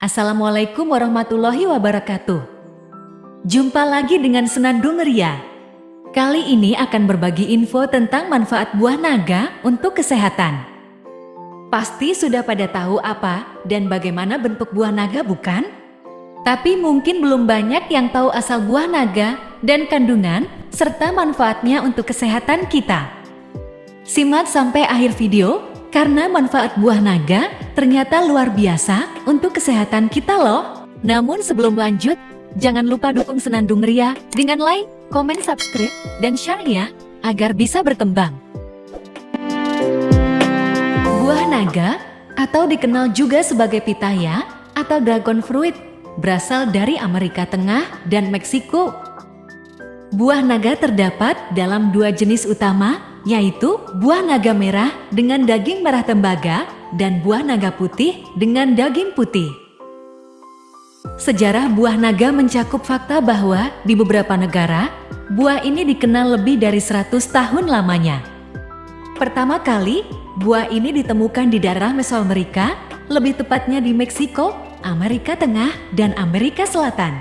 Assalamualaikum warahmatullahi wabarakatuh. Jumpa lagi dengan Senandung Ria. Kali ini akan berbagi info tentang manfaat buah naga untuk kesehatan. Pasti sudah pada tahu apa dan bagaimana bentuk buah naga bukan? Tapi mungkin belum banyak yang tahu asal buah naga dan kandungan serta manfaatnya untuk kesehatan kita. Simak sampai akhir video karena manfaat buah naga ternyata luar biasa untuk kesehatan kita loh. Namun sebelum lanjut, jangan lupa dukung Senandung Ria dengan like, komen, subscribe, dan share ya, agar bisa berkembang. Buah naga, atau dikenal juga sebagai pitaya atau dragon fruit, berasal dari Amerika Tengah dan Meksiko. Buah naga terdapat dalam dua jenis utama, yaitu buah naga merah dengan daging merah tembaga dan buah naga putih dengan daging putih. Sejarah buah naga mencakup fakta bahwa di beberapa negara, buah ini dikenal lebih dari 100 tahun lamanya. Pertama kali, buah ini ditemukan di daerah Mesoamerika, lebih tepatnya di Meksiko, Amerika Tengah, dan Amerika Selatan.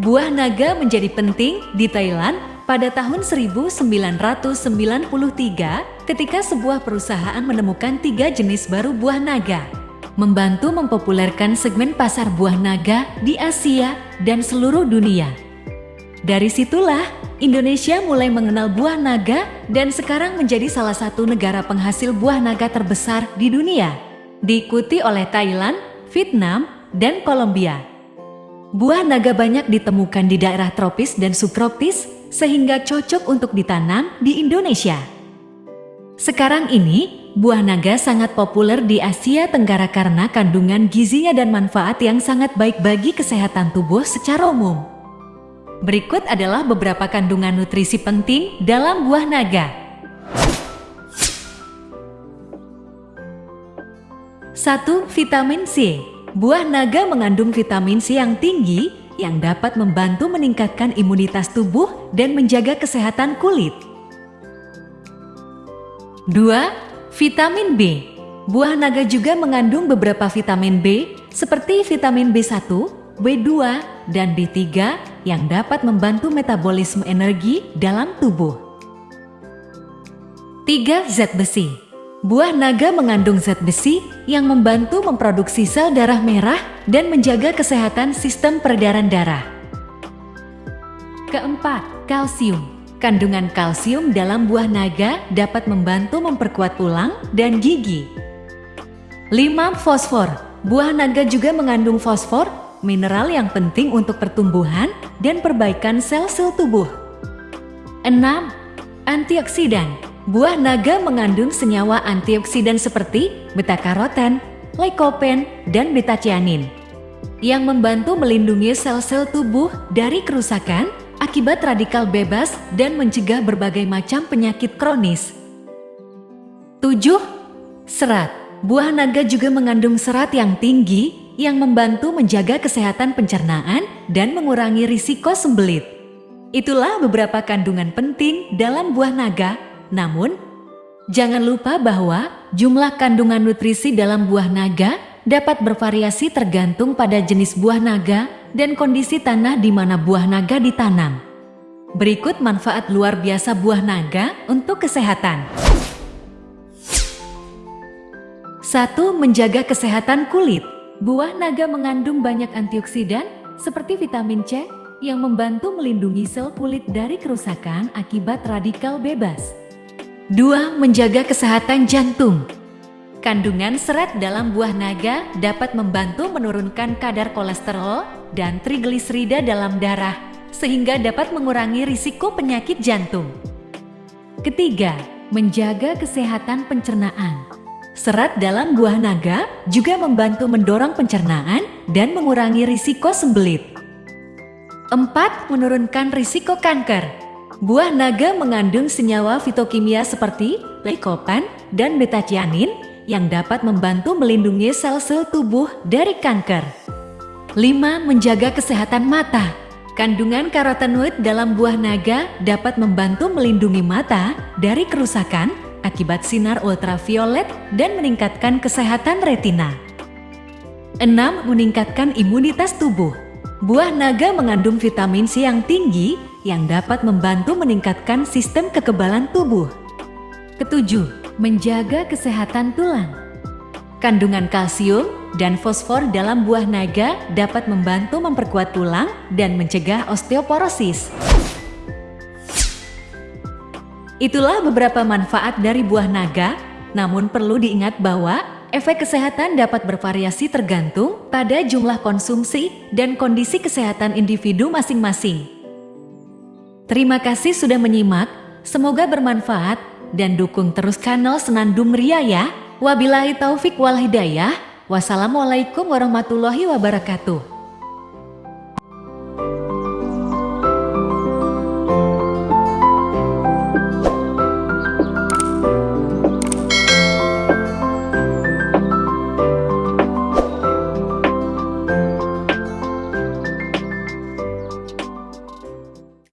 Buah naga menjadi penting di Thailand pada tahun 1993 ketika sebuah perusahaan menemukan tiga jenis baru buah naga, membantu mempopulerkan segmen pasar buah naga di Asia dan seluruh dunia. Dari situlah, Indonesia mulai mengenal buah naga dan sekarang menjadi salah satu negara penghasil buah naga terbesar di dunia, diikuti oleh Thailand, Vietnam, dan Kolombia. Buah naga banyak ditemukan di daerah tropis dan subtropis, sehingga cocok untuk ditanam di Indonesia. Sekarang ini, buah naga sangat populer di Asia Tenggara karena kandungan gizinya dan manfaat yang sangat baik bagi kesehatan tubuh secara umum. Berikut adalah beberapa kandungan nutrisi penting dalam buah naga. 1. Vitamin C Buah naga mengandung vitamin C yang tinggi yang dapat membantu meningkatkan imunitas tubuh dan menjaga kesehatan kulit. 2. Vitamin B Buah naga juga mengandung beberapa vitamin B seperti vitamin B1, B2, dan B3 yang dapat membantu metabolisme energi dalam tubuh. 3. Zat besi Buah naga mengandung zat besi yang membantu memproduksi sel darah merah dan menjaga kesehatan sistem peredaran darah. Keempat, kalsium. Kandungan kalsium dalam buah naga dapat membantu memperkuat tulang dan gigi. 5. Fosfor. Buah naga juga mengandung fosfor, mineral yang penting untuk pertumbuhan dan perbaikan sel-sel tubuh. 6. Antioksidan. Buah naga mengandung senyawa antioksidan seperti beta-karoten, lycopene, dan beta-cianin yang membantu melindungi sel-sel tubuh dari kerusakan akibat radikal bebas dan mencegah berbagai macam penyakit kronis. 7. Serat Buah naga juga mengandung serat yang tinggi yang membantu menjaga kesehatan pencernaan dan mengurangi risiko sembelit. Itulah beberapa kandungan penting dalam buah naga namun, jangan lupa bahwa jumlah kandungan nutrisi dalam buah naga dapat bervariasi tergantung pada jenis buah naga dan kondisi tanah di mana buah naga ditanam. Berikut manfaat luar biasa buah naga untuk kesehatan. 1. Menjaga kesehatan kulit. Buah naga mengandung banyak antioksidan seperti vitamin C yang membantu melindungi sel kulit dari kerusakan akibat radikal bebas. 2. Menjaga kesehatan jantung Kandungan serat dalam buah naga dapat membantu menurunkan kadar kolesterol dan trigliserida dalam darah, sehingga dapat mengurangi risiko penyakit jantung. Ketiga, menjaga kesehatan pencernaan. Serat dalam buah naga juga membantu mendorong pencernaan dan mengurangi risiko sembelit. 4. Menurunkan risiko kanker. Buah naga mengandung senyawa fitokimia seperti lycopene dan betacianin yang dapat membantu melindungi sel-sel tubuh dari kanker. 5. Menjaga kesehatan mata. Kandungan karotenoid dalam buah naga dapat membantu melindungi mata dari kerusakan akibat sinar ultraviolet dan meningkatkan kesehatan retina. 6. Meningkatkan imunitas tubuh. Buah naga mengandung vitamin C yang tinggi yang dapat membantu meningkatkan sistem kekebalan tubuh. Ketujuh, menjaga kesehatan tulang. Kandungan kalsium dan fosfor dalam buah naga dapat membantu memperkuat tulang dan mencegah osteoporosis. Itulah beberapa manfaat dari buah naga, namun perlu diingat bahwa efek kesehatan dapat bervariasi tergantung pada jumlah konsumsi dan kondisi kesehatan individu masing-masing. Terima kasih sudah menyimak, semoga bermanfaat dan dukung terus kanal Senandung Ria ya. Wabillahi taufik wal hidayah. Wassalamualaikum warahmatullahi wabarakatuh.